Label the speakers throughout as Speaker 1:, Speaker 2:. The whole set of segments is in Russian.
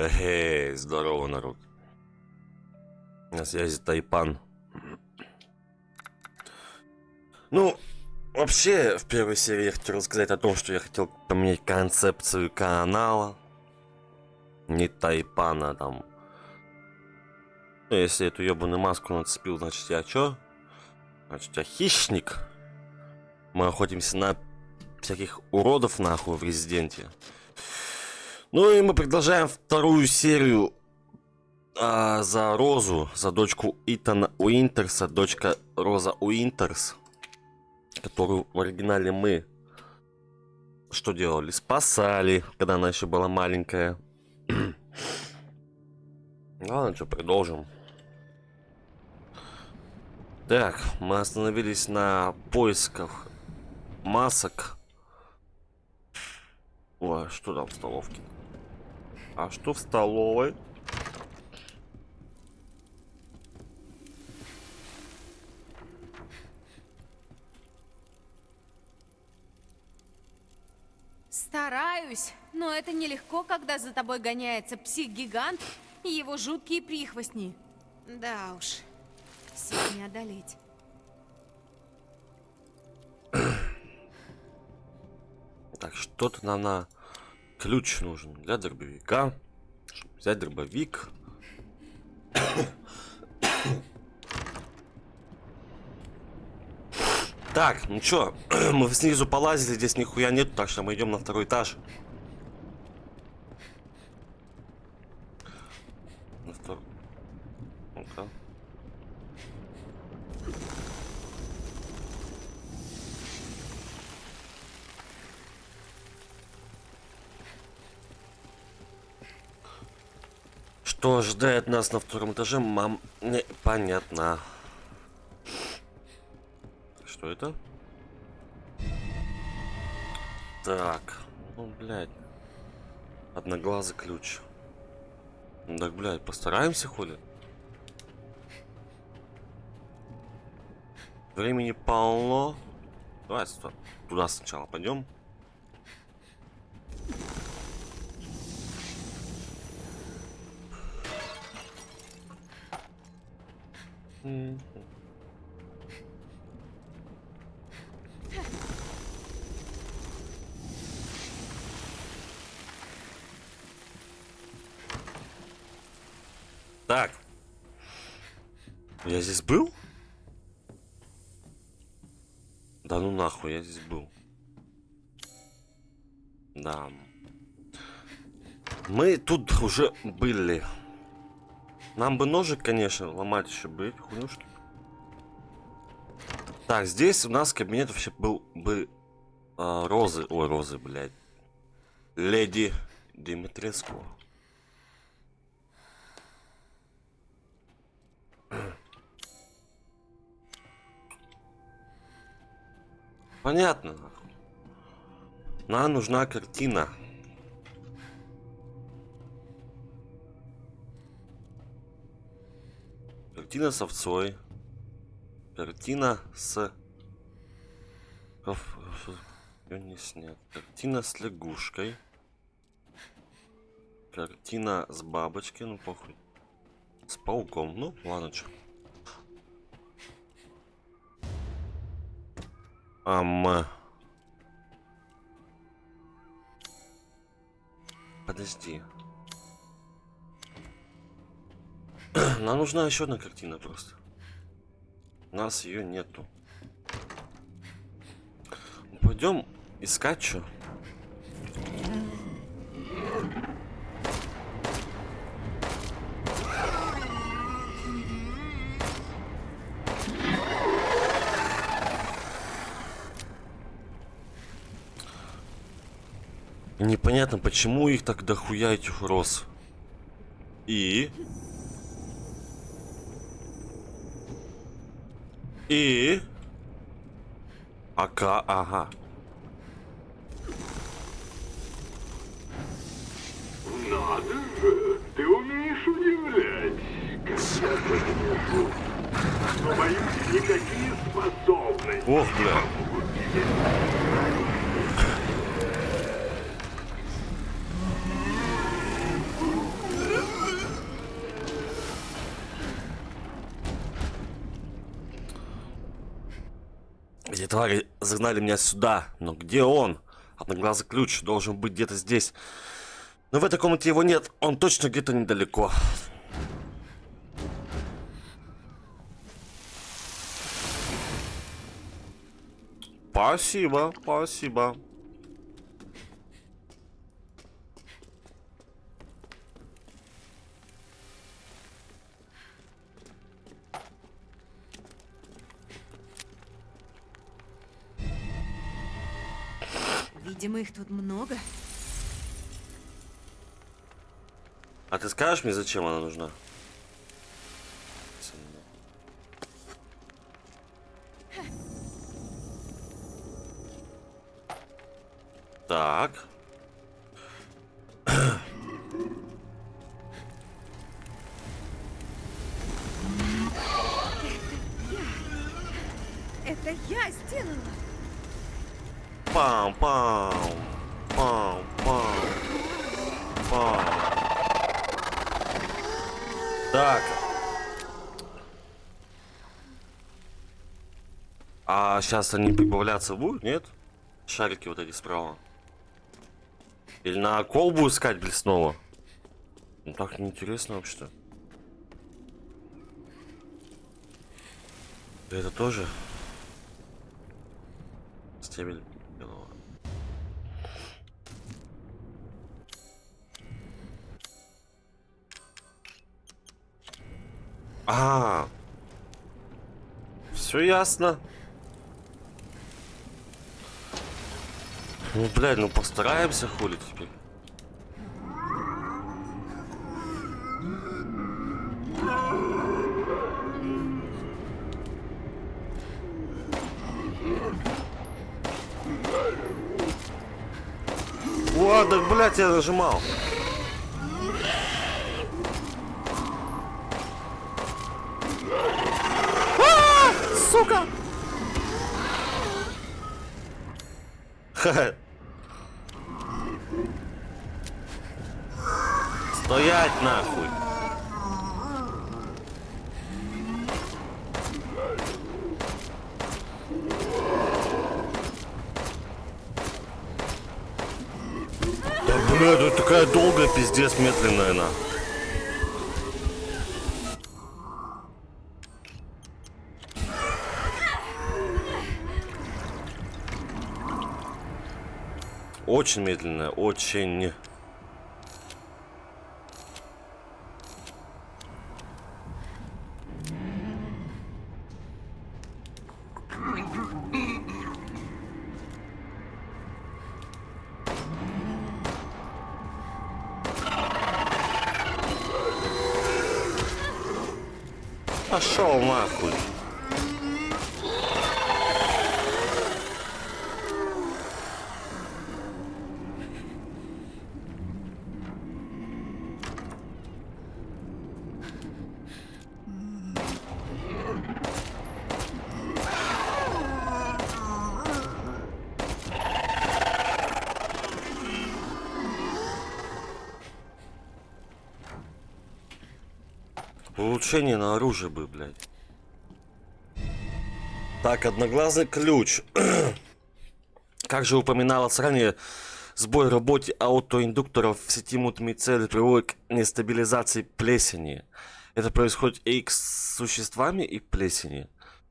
Speaker 1: Эй, здорово, народ. На связи Тайпан. Ну, вообще, в первой серии я хотел рассказать о том, что я хотел поменять концепцию канала. Не Тайпана, там. Ну, если эту ебаную маску нацепил, значит я чё? Значит я хищник. Мы охотимся на всяких уродов нахуй в Резиденте. Ну и мы продолжаем вторую серию а, за Розу, за дочку Итана Уинтерса, дочка Роза Уинтерс, которую в оригинале мы что делали? Спасали, когда она еще была маленькая. Ладно, что, продолжим. Так, мы остановились на поисках масок. Ой, что там в столовке? А что в столовой?
Speaker 2: Стараюсь, но это нелегко, когда за тобой гоняется псих-гигант и его жуткие прихвостни. Да уж, всех не одолеть.
Speaker 1: Так, что-то нам на ключ нужен для дробовика. Чтобы взять дробовик. Так, ну чё, мы снизу полазили, здесь нихуя нет, так что мы идем на второй этаж. На второй. Ну-ка. Что ожидает нас на втором этаже, мам, понятно. Что это? Так, ну, блядь. Одноглазый ключ. Так, блядь, постараемся, хули? Времени полно. Давай туда сначала пойдем. Так. Я здесь был? Да ну нахуй, я здесь был. Да. Мы тут уже были. Нам бы ножик, конечно, ломать еще бы эти хуйнюшки. Так, здесь у нас кабинет вообще был бы э, розы. Ой, розы, блядь. Леди Димитреску. Понятно. Нам нужна картина. Картина с овцой. Картина с... Не снят. Картина с лягушкой. Картина с бабочкой, ну похуй. С пауком, ну ладно, что. Ам... Подожди. Нам нужна еще одна картина просто. У нас ее нету. Пойдем искать что. Непонятно, почему их так дохуя этих роз. И... И... Ака, ага.
Speaker 3: Надо же, ты умеешь удивлять. Когда ты Но боюсь, никакие способности.
Speaker 1: Ох, бля. Загнали меня сюда. Но где он? Одноглазый ключ должен быть где-то здесь. Но в этой комнате его нет. Он точно где-то недалеко. Спасибо, спасибо.
Speaker 2: Видимо, их тут много.
Speaker 1: А ты скажешь мне, зачем она нужна? Так. Сейчас они прибавляться будут, нет? Шарики вот эти справа. Или на колбу искать, блин, снова? Ну так неинтересно вообще-то. Это тоже? Стебель белого. А, все ясно. Ну, блядь, ну постараемся хули теперь. О, да, блядь, я нажимал. А, Сука! Ха. Стоять нахуй. Да блядь, это такая долгая пиздец медленная на. Очень медленная, очень. achou, Marcos? Улучшение на оружие бы, блядь. Так, одноглазый ключ. как же упоминалось ранее, сбой работе аутоиндукторов в сети мутными цели приводит к нестабилизации плесени. Это происходит и с существами, и плесени.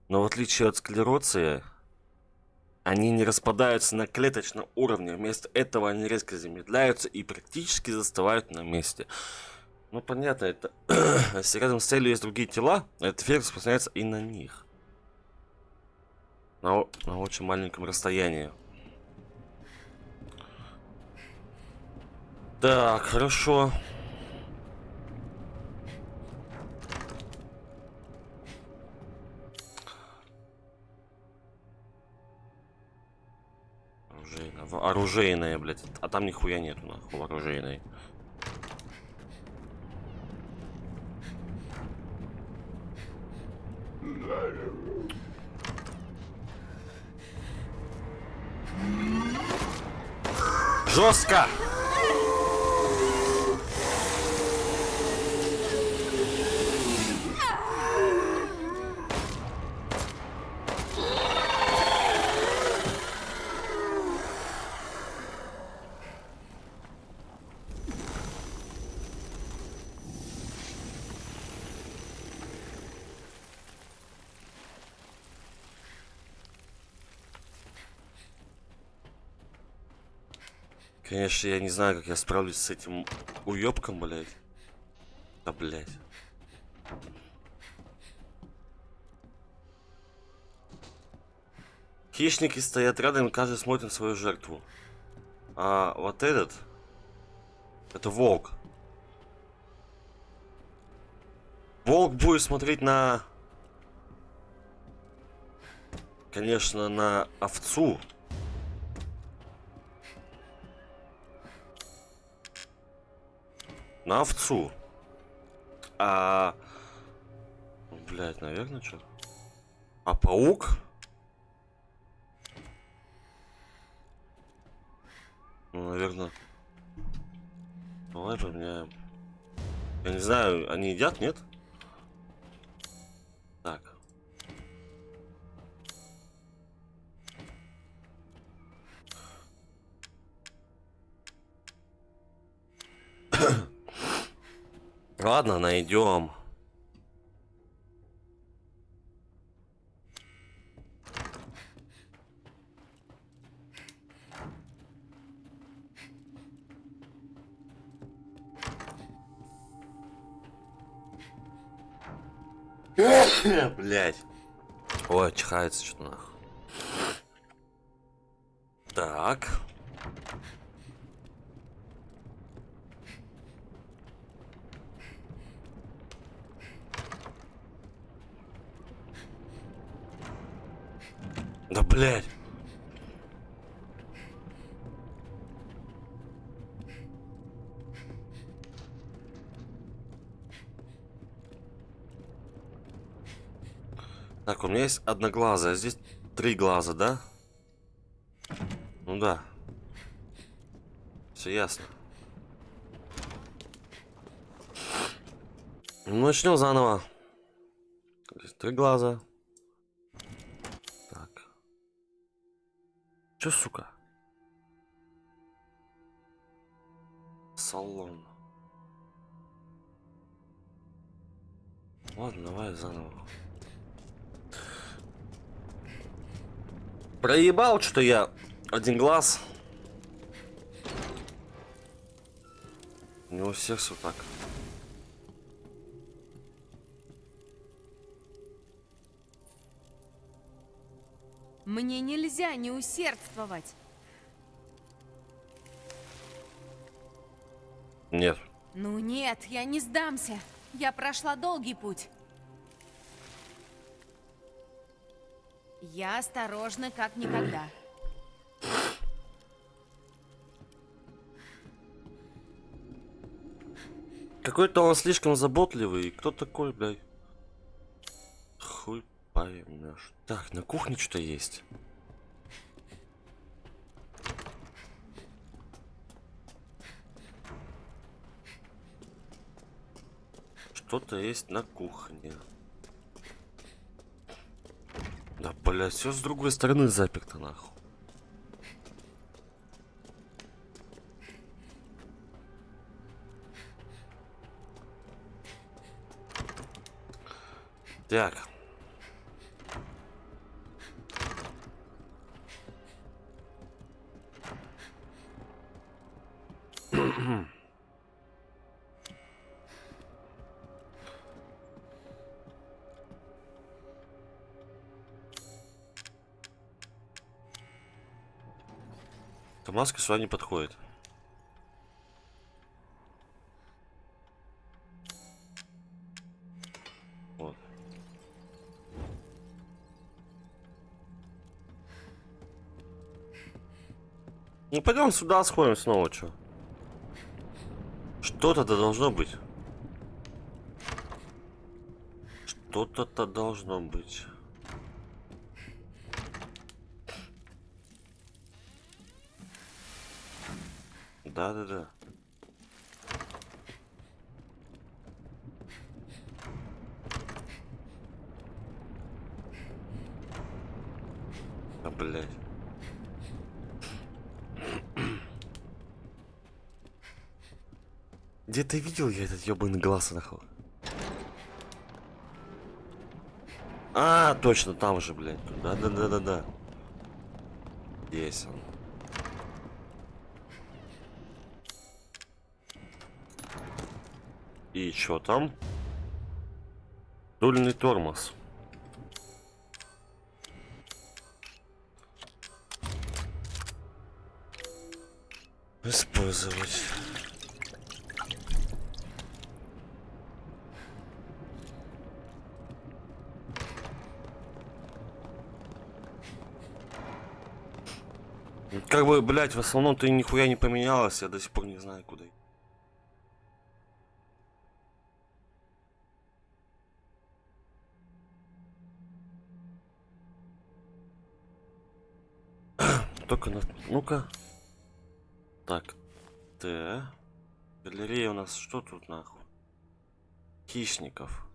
Speaker 1: Но в отличие от склероции, они не распадаются на клеточном уровне. Вместо этого они резко замедляются и практически застывают на месте. Ну, понятно, это... Если рядом с целью есть другие тела, этот эффект распространяется и на них. На, на очень маленьком расстоянии. Так, хорошо. Оружейная, оружейная, блядь. А там нихуя нету, нахуй, оружейной. Жестко! Конечно, я не знаю, как я справлюсь с этим уёбком, блядь. Да, блядь. Хищники стоят рядом, каждый смотрит на свою жертву. А вот этот... Это волк. Волк будет смотреть на... Конечно, на овцу. На овцу. А... Блять, наверное, что? А паук? Ну, наверное... Давай поменяем. Я не знаю, они едят, нет? Так. Ладно, найдем. Блять. Ой, чихается что-то нахуй. Так. Да блять. Так, у меня есть одноглазая, здесь три глаза, да? Ну да. Все ясно. Ну, начнем заново. Три глаза. Чё, сука? Салон. Ладно, давай заново. Проебал, что я один глаз. У всех все так.
Speaker 2: Мне нельзя не усердствовать.
Speaker 1: Нет.
Speaker 2: Ну нет, я не сдамся. Я прошла долгий путь. Я осторожна, как никогда.
Speaker 1: Какой-то он слишком заботливый. Кто такой, блядь? Поймешь. Так, на кухне что-то есть. Что-то есть на кухне. Да, блядь, все с другой стороны заперто, нахуй. Так. Маска сюда не подходит. Вот. Ну пойдем сюда сходим снова, что? Что-то-то должно быть. Что-то-то должно быть. Да-да-да. А, блядь. Где ты видел я этот ебаный глаз нахуй? А, точно, там же, блядь. Да-да-да-да-да. Есть он. И что там? Дульный тормоз. Использовать. Как бы, блять, в основном ты нихуя не поменялась, я до сих пор не знаю, куда. идти. Только на... Ну-ка. Так. Т. Галерея у нас что тут нахуй? Хищников.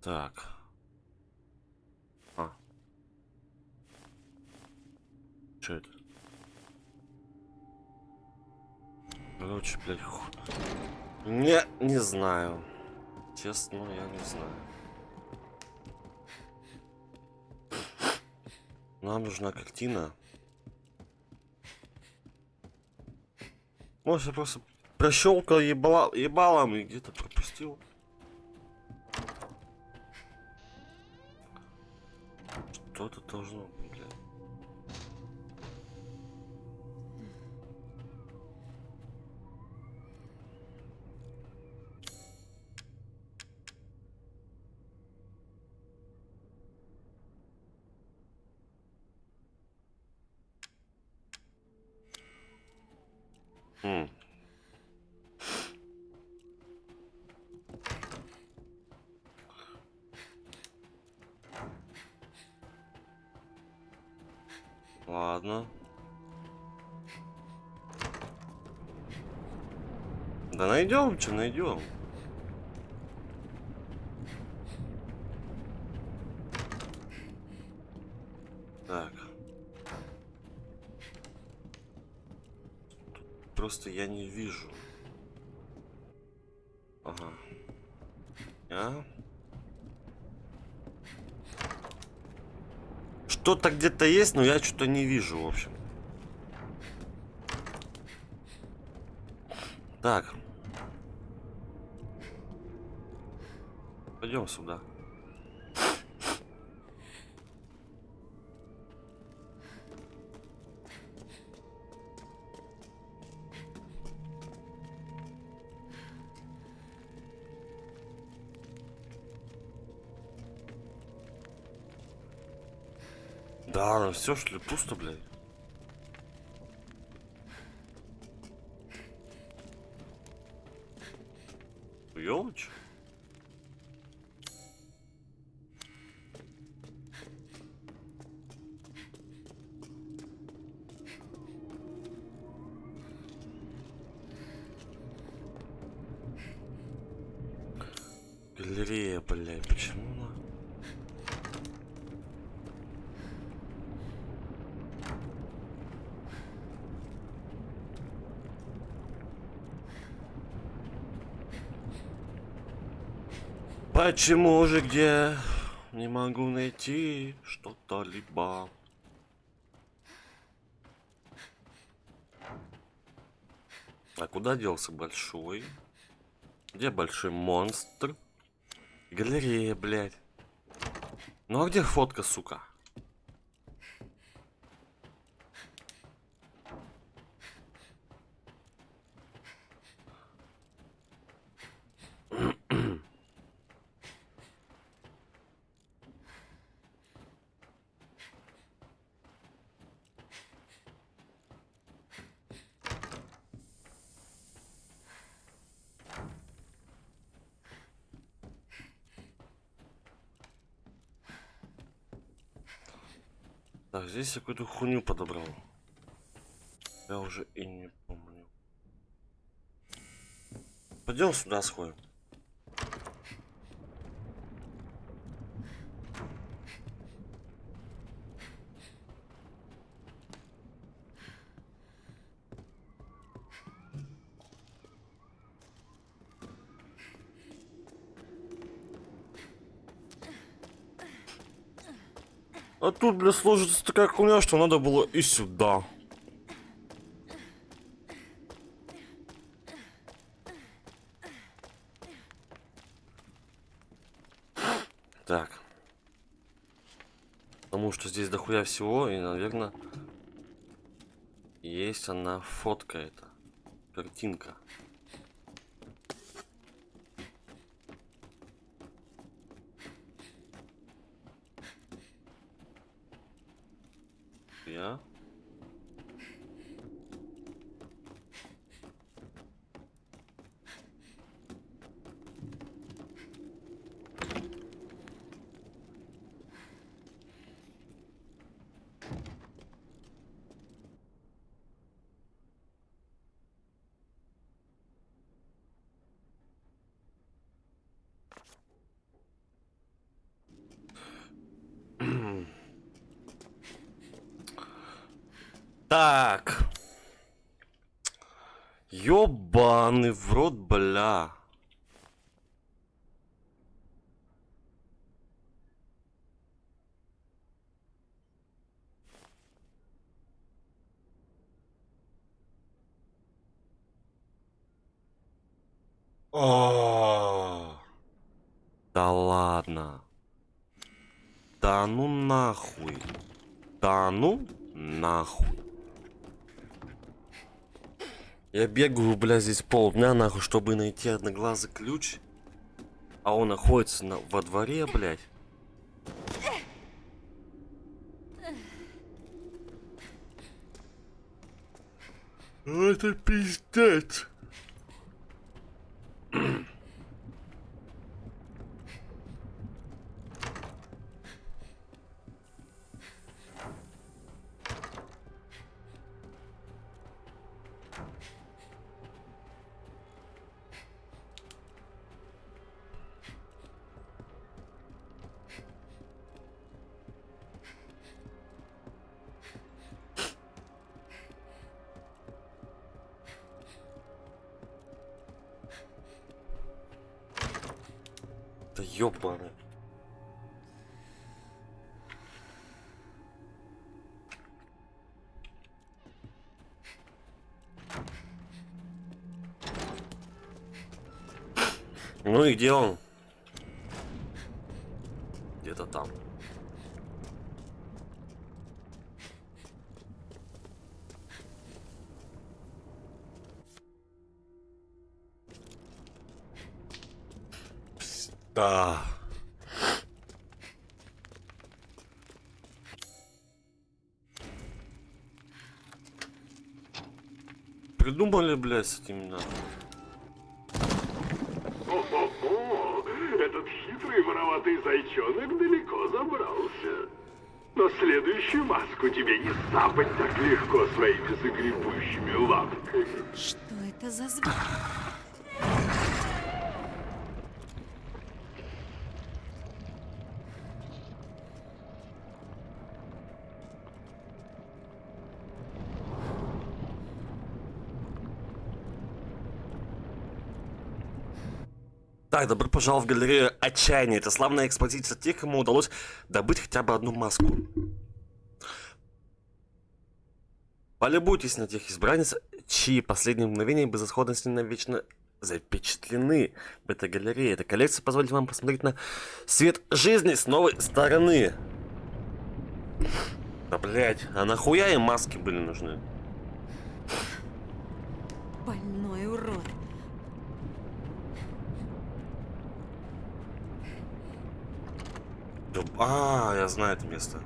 Speaker 1: Так. А. Что это? Короче, блядь. Не, не знаю. Честно, я не знаю. Нам нужна картина. Может, я просто прощелкал ебала, ебалом и где-то пропустил. Что-то должно быть, Ладно. Да найдем, что найдем. Просто я не вижу. Ага. А? Что-то где-то есть, но я что-то не вижу, в общем. Так. Пойдем сюда. Все, что ли, пусто, блядь. Ёлочь? Галерея, блядь, почему она? Почему же где не могу найти что-то либо? А куда делся большой? Где большой монстр? Галерея, блядь. Ну а где фотка, сука? Так, здесь я какую-то хуйню подобрал. Я уже и не помню. Пойдем сюда сходим. Тут, бля, сложится такая хуйня, что надо было и сюда. Так. Потому что здесь дохуя всего, и, наверное, есть она фотка эта. Картинка. Я. Так. Ёбаный в рот, бля. О, да ладно. Да ну нахуй. Да ну нахуй. Я бегаю, бля, здесь полдня, нахуй, чтобы найти одноглазый ключ. А он находится на, во дворе, блядь. Это пиздец. ёбаный. Ну и где он? Где-то там. Да. Придумали, блядь, с этим нахуй.
Speaker 3: О-хо-хо! Этот хитрый вороватый зайчонок далеко забрался. Но следующую маску тебе не сапать так легко своими загребущими лапками.
Speaker 2: Что это за звук?
Speaker 1: Так, добро пожаловать в галерею отчаяния. Это славная экспозиция тех, кому удалось добыть хотя бы одну маску. Полюбуйтесь на тех избранниц, чьи последние мгновения безысходности навечно запечатлены в этой галерее. Эта коллекция позволит вам посмотреть на свет жизни с новой стороны. Да, блять, а нахуя им маски были нужны?
Speaker 2: Больной урод.
Speaker 1: Да, А, я знаю это место.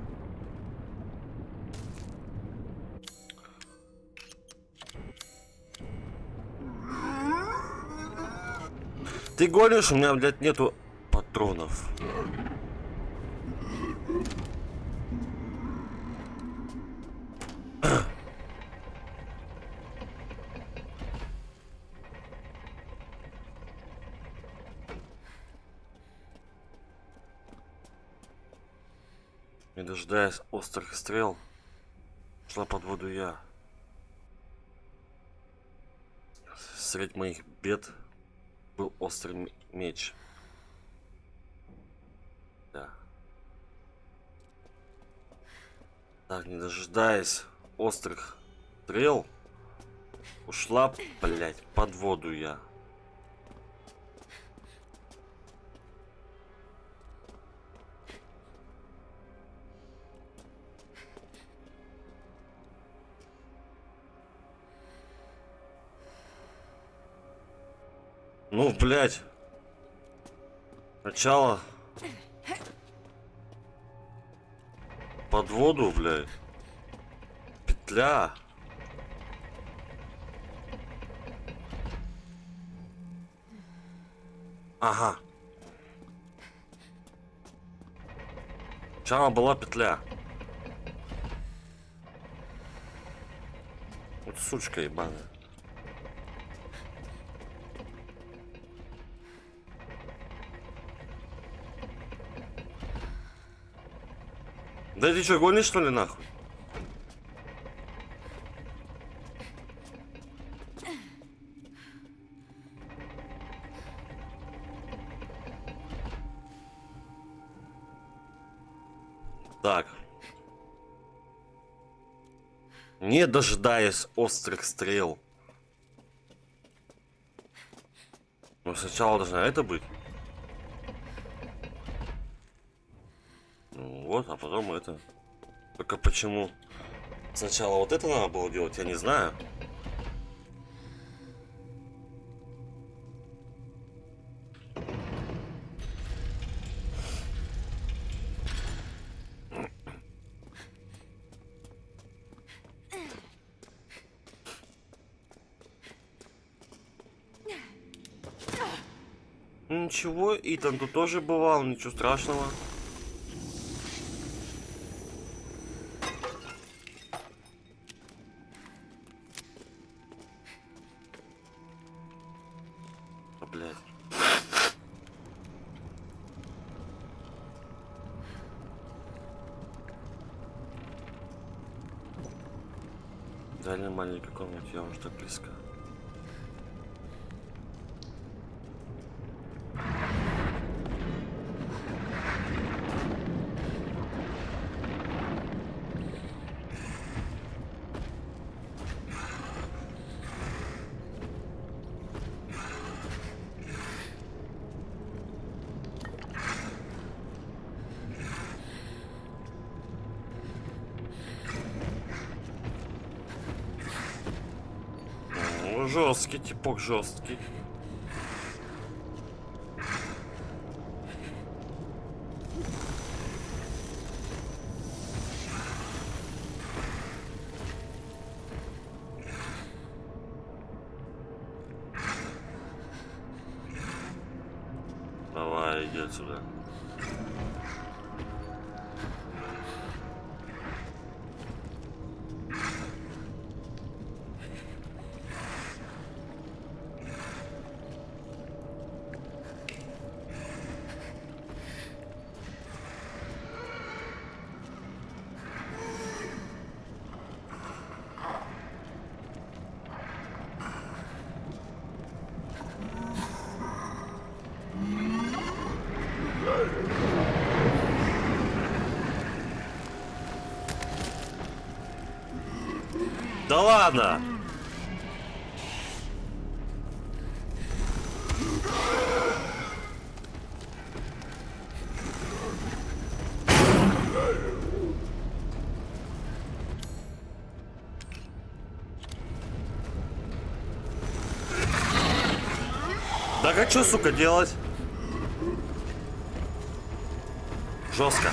Speaker 1: Ты гонишь, у меня, блядь, нету патронов. Дожидаясь острых стрел, шла под воду я. Средь моих бед был острый меч. Да. Так, не дожидаясь острых стрел, ушла, блять, под воду я. Ну, блядь. Сначала под воду, блядь. Петля. Ага. Сначала была петля. Вот сучка ебаная. Да ты что, гонишь что ли нахуй? Так. Не дожидаясь острых стрел. Но сначала должна это быть. Ну вот, а потом это. Только почему сначала вот это надо было делать, я не знаю. Ничего, Итан тут тоже бывал, ничего страшного. Я уже так близко. Ну, жесткий, типок жесткий. Ладно! Так а что, сука, делать? Жестко.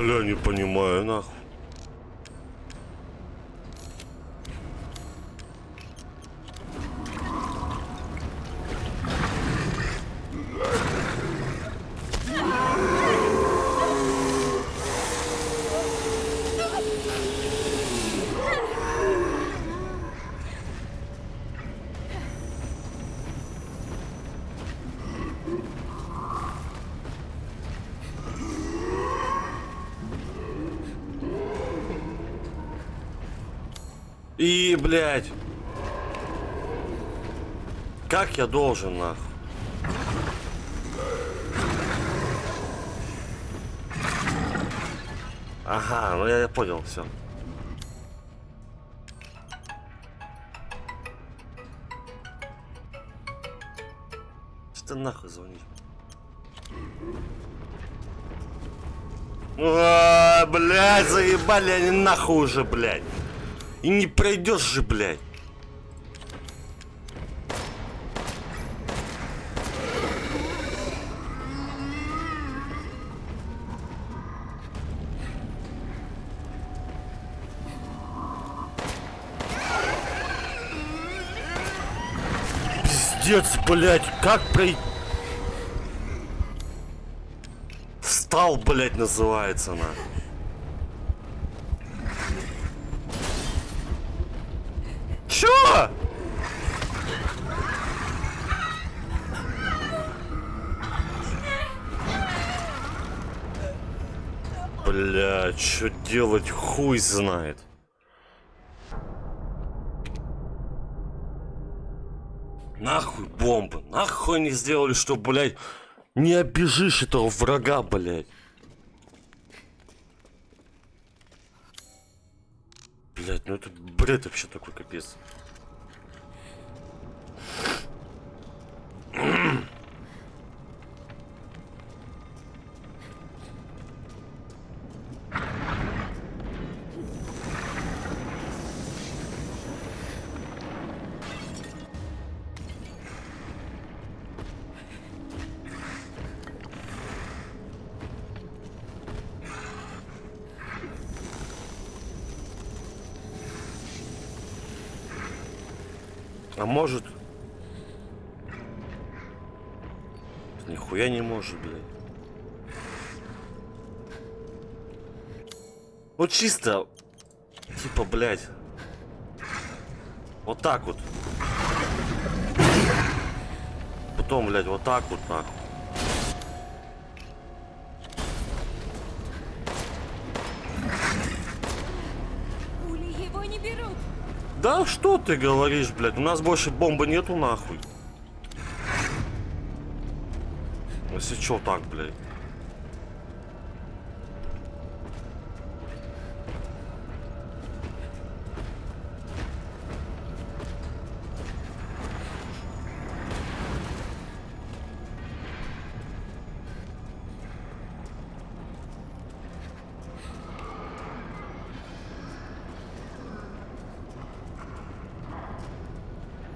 Speaker 1: Бля, не понимаю, нахуй. И, блядь. Как я должен, нахуй? Ага, ну я, я понял, все. Что ты нахуй звонишь? А, блядь, заебали они нахуй уже, блядь. И не пройдешь же, блядь. Пиздец, блядь, как пройти? Встал, блядь, называется на. Чё? Бля, что делать, хуй знает. Нахуй бомбы, нахуй они сделали, что, блядь, не обижишь этого врага, блядь. Блядь, ну это бред вообще такой капец. Может, блядь. Вот чисто... Типа, блядь. Вот так вот. Потом, блядь, вот так вот, нахуй. Да что ты говоришь, блядь? У нас больше бомбы нету, нахуй. Если чё так, блядь.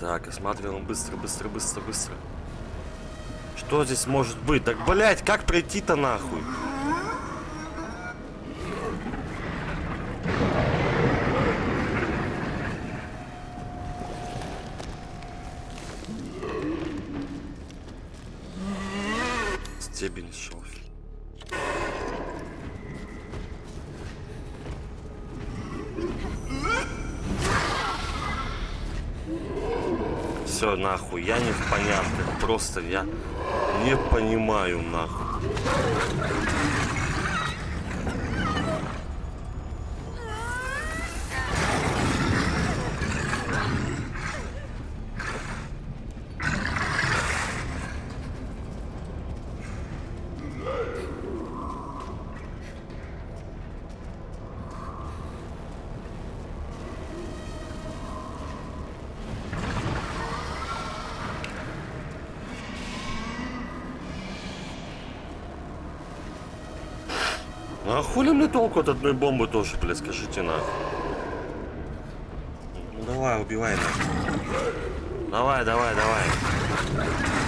Speaker 1: Так, осматриваем быстро, быстро, быстро, быстро. Что здесь может быть? Так, блять, как пройти-то нахуй? Стебень шелфи. Все, нахуй, я не в понятках. Просто я не понимаю, нахуй. А хули мне толку от одной бомбы тоже, блядь, скажите нахуй. Ну давай, убивай нахуй. Давай, давай, давай.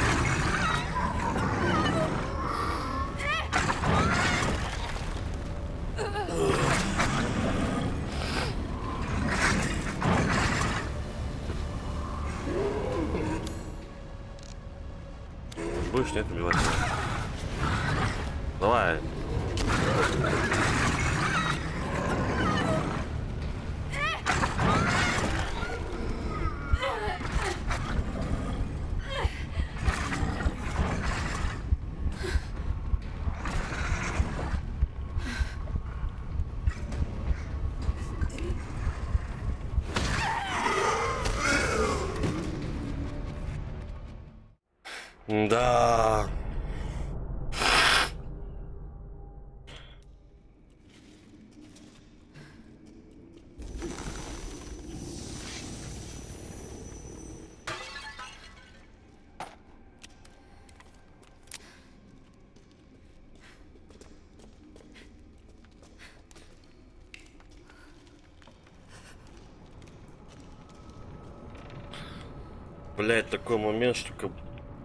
Speaker 1: Блять, такой момент, что как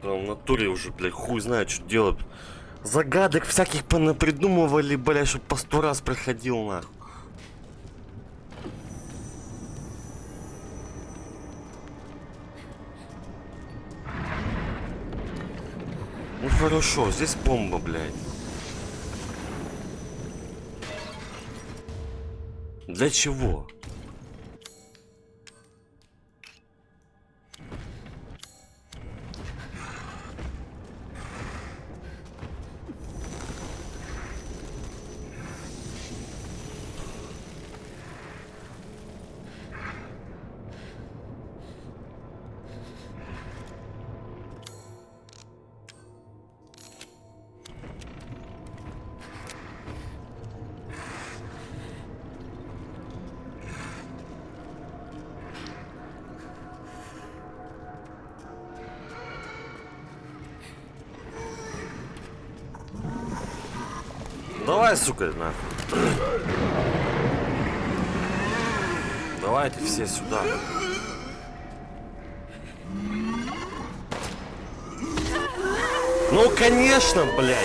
Speaker 1: прям в натуре уже, блядь, хуй знает, что делать. Загадок всяких понапридумывали, блядь, чтоб по сто раз проходил нахуй. Ну хорошо, здесь бомба, блядь. Для чего? Давай, сука, нахуй. Давайте все сюда. Ну, конечно, блядь.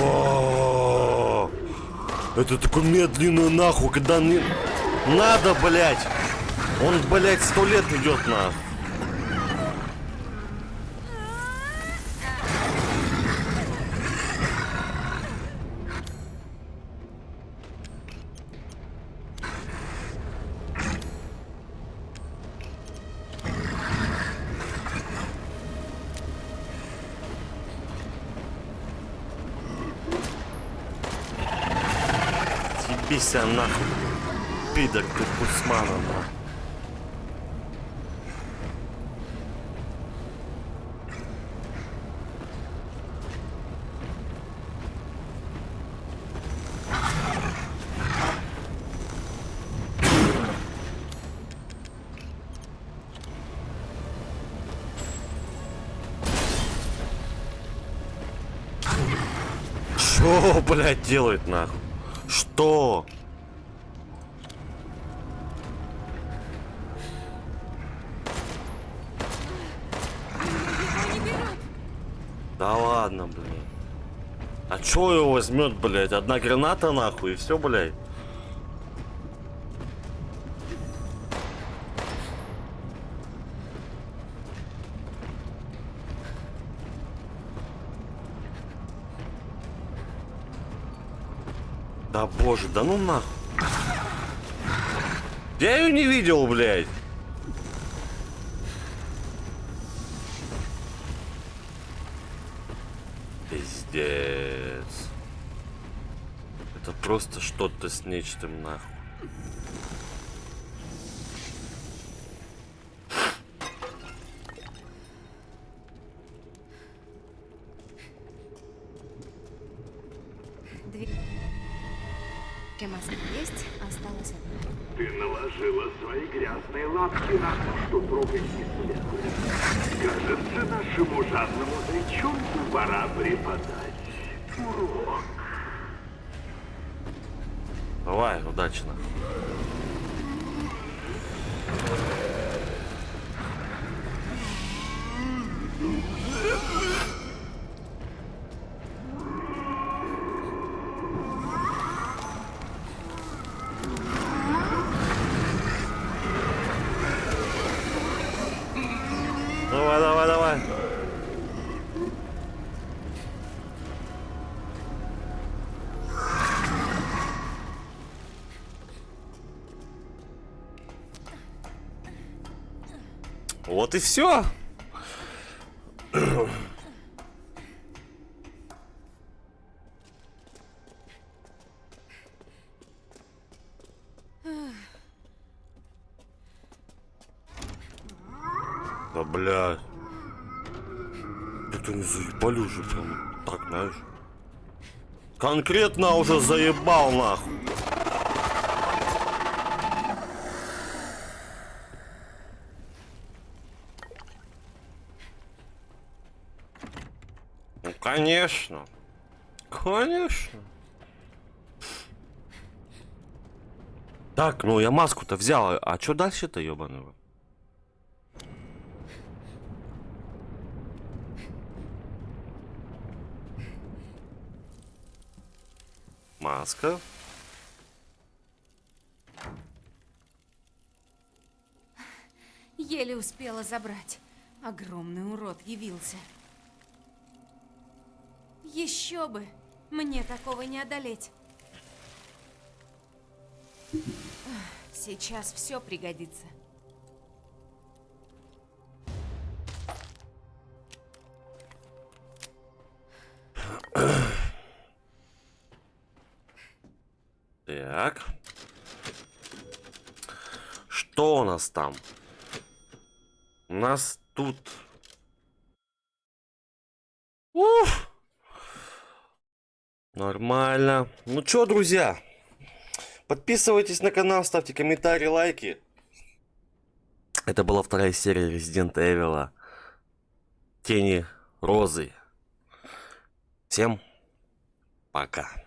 Speaker 1: О, Это такой медленный нахуй, когда не надо, блядь. Он, блядь, сто лет идет нахуй. Ебися нахуй. Пидор ты Кусмана, нахуй. Что, блядь, делает нахуй? Что? Чё его возьмет, блядь? Одна граната нахуй и все, блядь. Да боже, да ну нахуй. Я ее не видел, блядь. Пиздец. Это просто что-то с нечтом нахуй.
Speaker 2: Дверь. Есть, осталось одна.
Speaker 3: Ты наложила свои грязные лапки на то, что трогать не следует. Кажется, нашему жадному зайчонку пора преподать урок.
Speaker 1: Давай, удачно. Давай, и все. Да бля. Это не заебали уже прям. Так, знаешь. Конкретно уже заебал нахуй. Конечно. Конечно. Так, ну я маску-то взял, а что дальше-то, рот? Маска.
Speaker 2: Еле успела забрать. Огромный урод явился. Еще бы! Мне такого не одолеть. Сейчас все пригодится.
Speaker 1: Так. Что у нас там? У нас тут... Нормально. Ну чё, друзья? Подписывайтесь на канал, ставьте комментарии, лайки. Это была вторая серия Resident Evil. Тени Розы. Всем пока.